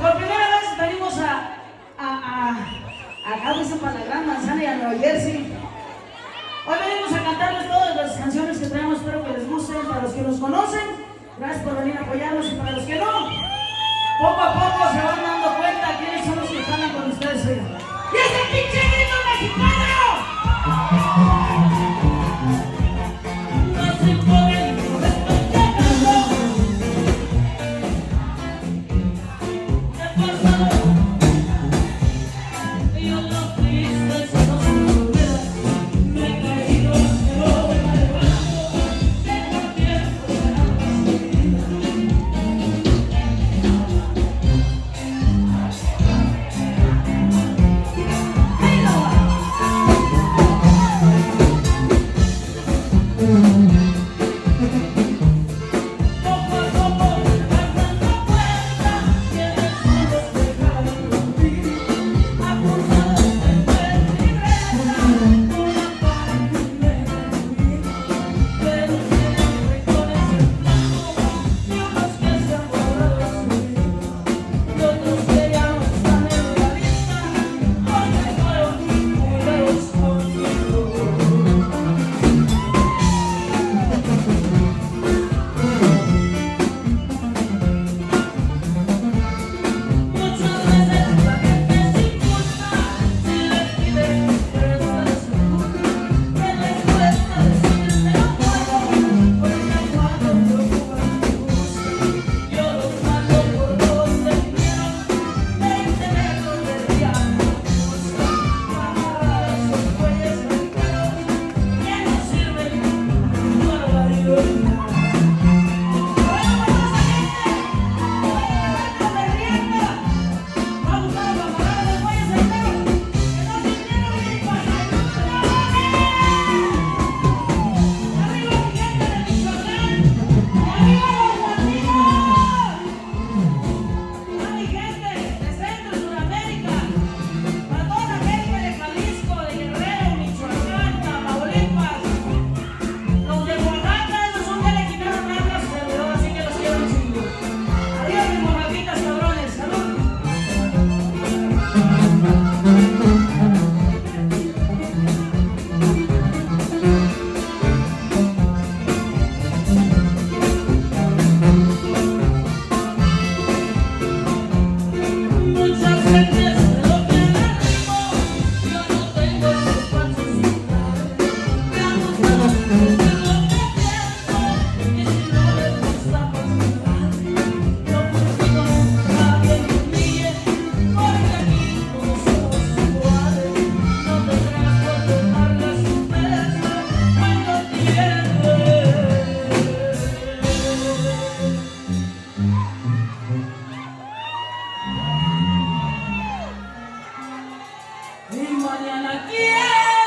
por primera vez venimos a, a, a, dicen para la Gran Manzana y a Nueva Jersey. Hoy venimos a cantarles todas las canciones que traemos, espero que les gusten, para los que nos conocen, gracias por venir a apoyarnos y para los que no, poco a poco se van dando Mi Mariana, ¿quién?